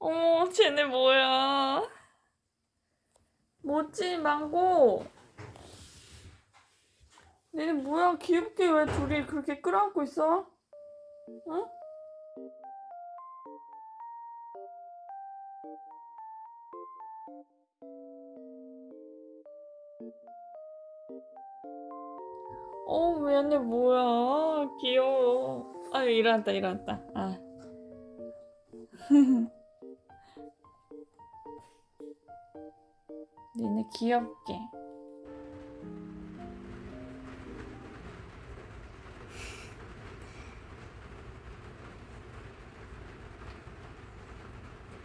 어머, 쟤네 뭐야? 뭐지, 망고? 얘네 뭐야? 귀엽게 왜 둘이 그렇게 끌어안고 있어? 응? 어, 얘네 뭐야? 귀여워. 아, 일어났다, 일어났다. 아. 니네 귀엽게.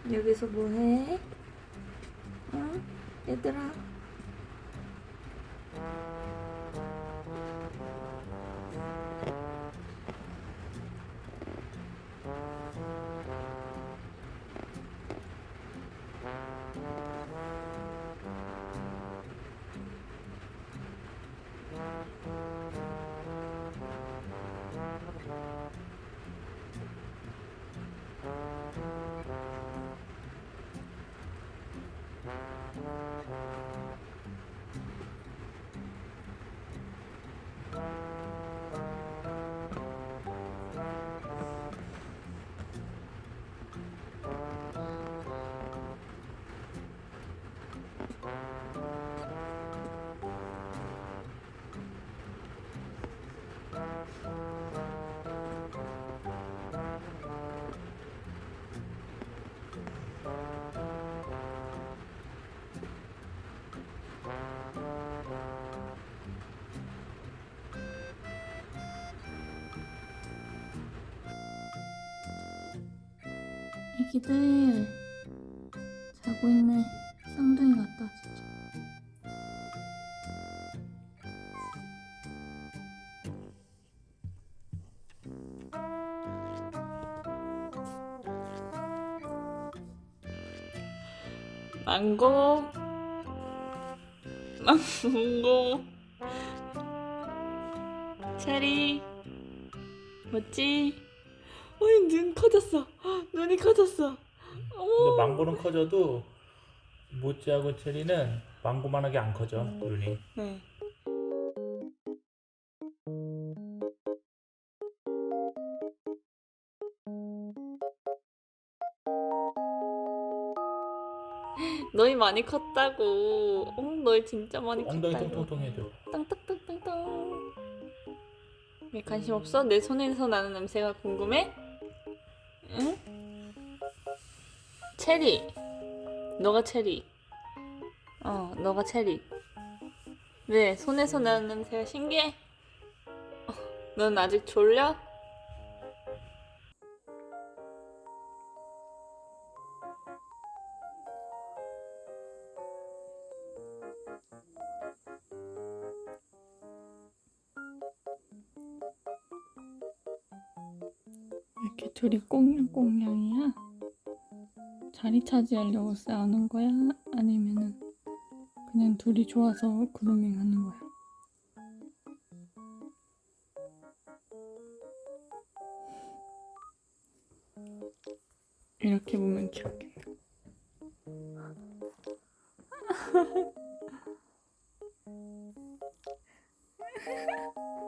여기서 뭐해? 응? 얘들아. 애기들 자고 있네. 쌍둥이 같다 진짜. 망고 망고 체리 뭐지? 어이 눈 커졌어 눈이 커졌어 근데 망고는 커져도 모찌하고 체리는 망고만하게 안 커져 눈이. 네. 너희 많이 컸다고. 어, 너희 진짜 많이 엉덩이 컸다고. 통통통 해줘. 땅땅땅땅땅. 왜 관심 없어? 내 손에서 나는 냄새가 궁금해? 응? 체리. 너가 체리. 어, 너가 체리. 왜 손에서 나는 냄새가 신기해? 어, 넌 아직 졸려? 둘이 꽁냥꽁냥이야? 자리 차지하려고 싸우는 거야? 아니면은 그냥 둘이 좋아서 그루밍 하는 거야? 이렇게 보면 귀엽겠네.